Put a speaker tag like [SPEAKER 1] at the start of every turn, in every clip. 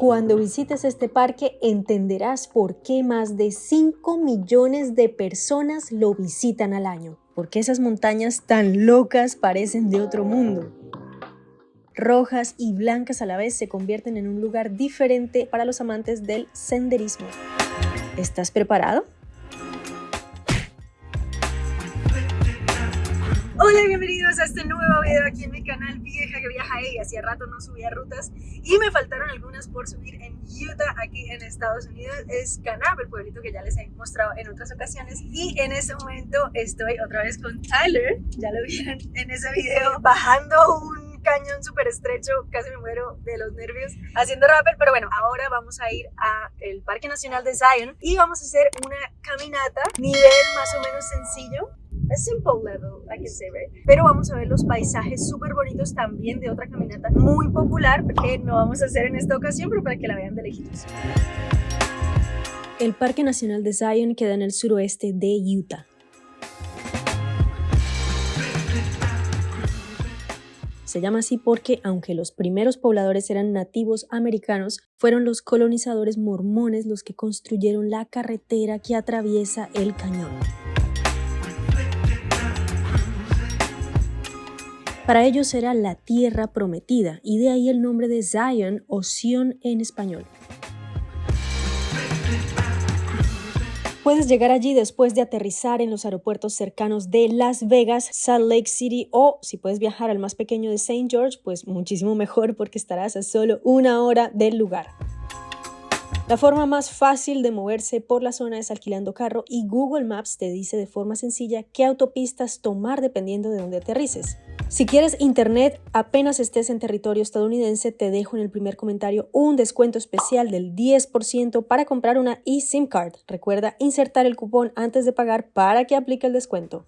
[SPEAKER 1] cuando visites este parque entenderás por qué más de 5 millones de personas lo visitan al año. Porque esas montañas tan locas parecen de otro mundo. Rojas y blancas a la vez se convierten en un lugar diferente para los amantes del senderismo. ¿Estás preparado?
[SPEAKER 2] Hola bienvenidos a este nuevo video aquí en mi canal Vieja que viaja y hacía rato no subía rutas y me faltaron algunas por subir en Utah aquí en Estados Unidos. Es Canab, el pueblito que ya les he mostrado en otras ocasiones. Y en este momento estoy otra vez con Tyler, ya lo vieron en ese video bajando un cañón súper estrecho, casi me muero de los nervios haciendo rappel, pero bueno, ahora vamos a ir al Parque Nacional de Zion y vamos a hacer una caminata, nivel más o menos sencillo, a simple level, I can say, right? Pero vamos a ver los paisajes súper bonitos también de otra caminata muy popular que no vamos a hacer en esta ocasión, pero para que la vean de lejitos.
[SPEAKER 1] El Parque Nacional de Zion queda en el suroeste de Utah. Se llama así porque, aunque los primeros pobladores eran nativos americanos, fueron los colonizadores mormones los que construyeron la carretera que atraviesa el cañón. Para ellos era la tierra prometida y de ahí el nombre de Zion o Sion en español. Puedes llegar allí después de aterrizar en los aeropuertos cercanos de Las Vegas, Salt Lake City o si puedes viajar al más pequeño de St. George, pues muchísimo mejor porque estarás a solo una hora del lugar. La forma más fácil de moverse por la zona es alquilando carro y Google Maps te dice de forma sencilla qué autopistas tomar dependiendo de dónde aterrices. Si quieres internet apenas estés en territorio estadounidense, te dejo en el primer comentario un descuento especial del 10% para comprar una eSIM card. Recuerda insertar el cupón antes de pagar para que aplique el descuento.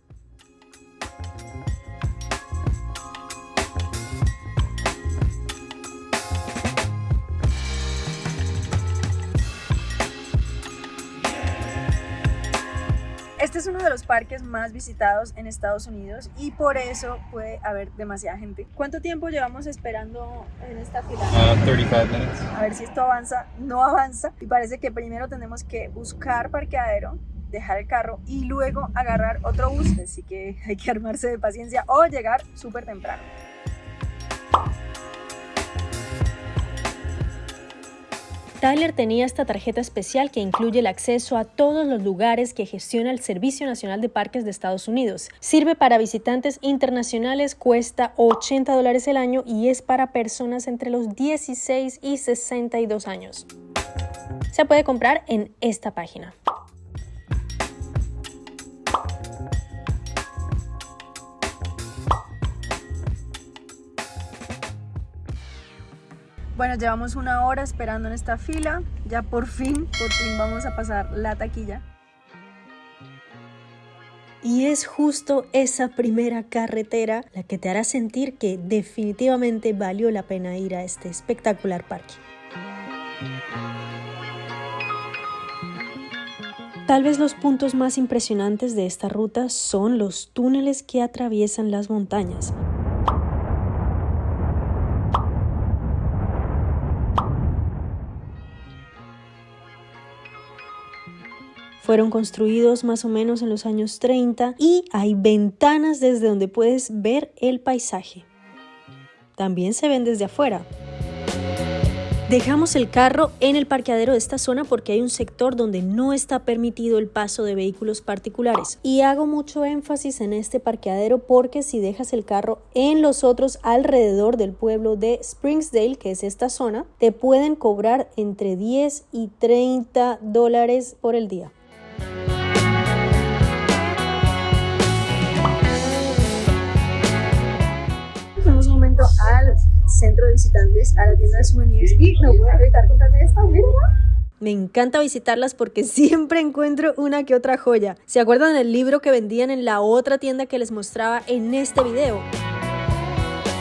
[SPEAKER 2] Es uno de los parques más visitados en Estados Unidos y por eso puede haber demasiada gente. ¿Cuánto tiempo llevamos esperando en esta fila?
[SPEAKER 3] 35 uh, minutes.
[SPEAKER 2] A ver si esto avanza. No avanza y parece que primero tenemos que buscar parqueadero dejar el carro y luego agarrar otro bus, así que hay que armarse de paciencia o llegar súper temprano.
[SPEAKER 1] Tyler tenía esta tarjeta especial que incluye el acceso a todos los lugares que gestiona el Servicio Nacional de Parques de Estados Unidos. Sirve para visitantes internacionales, cuesta 80 dólares el año y es para personas entre los 16 y 62 años. Se puede comprar en esta página.
[SPEAKER 2] Bueno, llevamos una hora esperando en esta fila. Ya por fin, por fin vamos a pasar la taquilla.
[SPEAKER 1] Y es justo esa primera carretera la que te hará sentir que definitivamente valió la pena ir a este espectacular parque. Tal vez los puntos más impresionantes de esta ruta son los túneles que atraviesan las montañas. Fueron construidos más o menos en los años 30 y hay ventanas desde donde puedes ver el paisaje. También se ven desde afuera. Dejamos el carro en el parqueadero de esta zona porque hay un sector donde no está permitido el paso de vehículos particulares. Y hago mucho énfasis en este parqueadero porque si dejas el carro en los otros alrededor del pueblo de Springsdale, que es esta zona, te pueden cobrar entre 10 y 30 dólares por el día.
[SPEAKER 2] Al centro de visitantes, a la tienda de souvenirs y no puedo evitar contarme esta, mira.
[SPEAKER 1] Me encanta visitarlas porque siempre encuentro una que otra joya. ¿Se acuerdan del libro que vendían en la otra tienda que les mostraba en este video?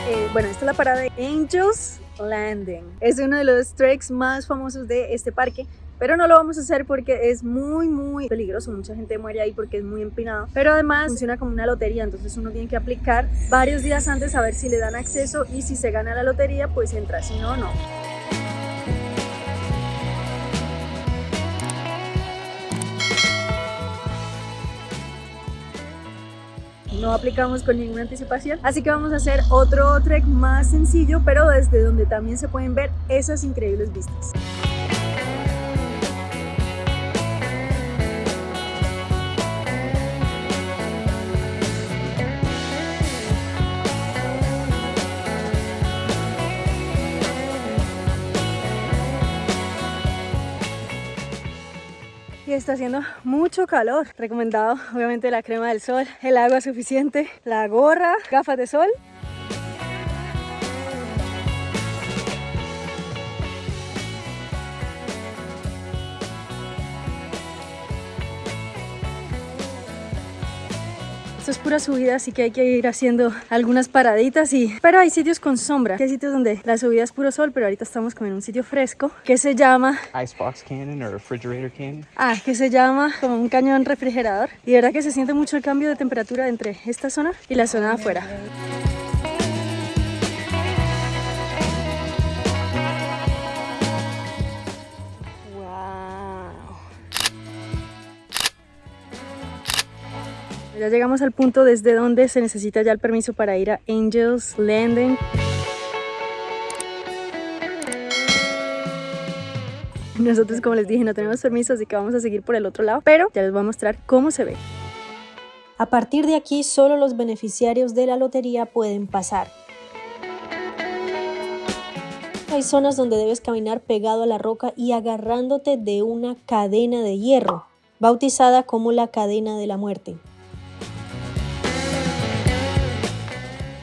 [SPEAKER 2] Eh, bueno, esta es la parada de Angels Landing. Es uno de los treks más famosos de este parque pero no lo vamos a hacer porque es muy, muy peligroso. Mucha gente muere ahí porque es muy empinado, pero además funciona como una lotería, entonces uno tiene que aplicar varios días antes a ver si le dan acceso y si se gana la lotería, pues entra, si no, no.
[SPEAKER 1] no aplicamos con ninguna anticipación. Así que vamos a hacer otro trek más sencillo, pero desde donde también se pueden ver esas increíbles vistas. Está haciendo mucho calor. Recomendado obviamente la crema del sol, el agua suficiente, la gorra, gafas de sol Esto es pura subida, así que hay que ir haciendo algunas paraditas y... Pero hay sitios con sombra, hay sitios donde la subida es puro sol, pero ahorita estamos como en un sitio fresco que se llama...
[SPEAKER 3] Icebox cannon o refrigerator cannon.
[SPEAKER 1] Ah, que se llama como un cañón refrigerador. Y de verdad que se siente mucho el cambio de temperatura entre esta zona y la zona de afuera. Ya llegamos al punto desde donde se necesita ya el permiso para ir a Angels Landing. Nosotros, como les dije, no tenemos permiso, así que vamos a seguir por el otro lado, pero ya les voy a mostrar cómo se ve.
[SPEAKER 4] A partir de aquí, solo los beneficiarios de la lotería pueden pasar. Hay zonas donde debes caminar pegado a la roca y agarrándote de una cadena de hierro, bautizada como la cadena de la muerte.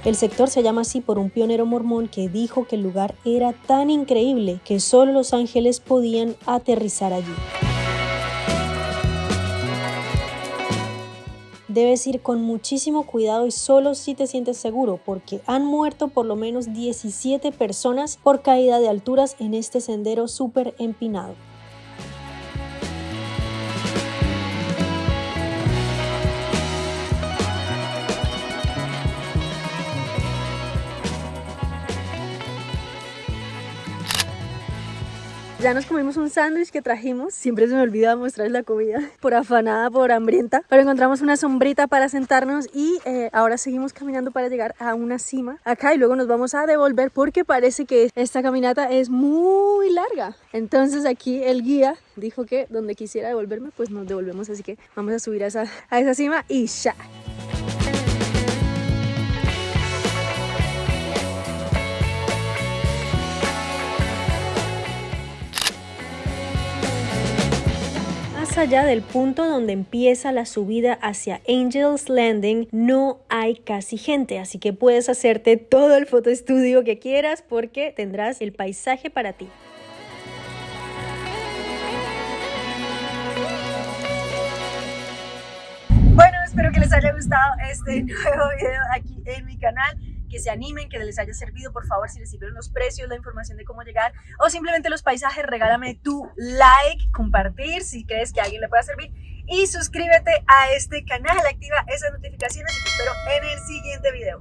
[SPEAKER 4] El sector se llama así por un pionero mormón que dijo que el lugar era tan increíble que solo los ángeles podían aterrizar allí. Debes ir con muchísimo cuidado y solo si te sientes seguro porque han muerto por lo menos 17 personas por caída de alturas en este sendero súper empinado.
[SPEAKER 1] Ya nos comimos un sándwich que trajimos. Siempre se me olvida mostrarles la comida por afanada, por hambrienta. Pero encontramos una sombrita para sentarnos y eh, ahora seguimos caminando para llegar a una cima acá y luego nos vamos a devolver porque parece que esta caminata es muy larga. Entonces aquí el guía dijo que donde quisiera devolverme pues nos devolvemos. Así que vamos a subir a esa, a esa cima y ya.
[SPEAKER 4] Allá del punto donde empieza la subida hacia Angels Landing no hay casi gente, así que puedes hacerte todo el fotoestudio que quieras porque tendrás el paisaje para ti.
[SPEAKER 1] Bueno, espero que les haya gustado este nuevo video aquí en mi canal que se animen, que les haya servido, por favor, si les sirvieron los precios, la información de cómo llegar o simplemente los paisajes, regálame tu like, compartir si crees que a alguien le pueda servir y suscríbete a este canal, activa esas notificaciones y te espero en el siguiente video.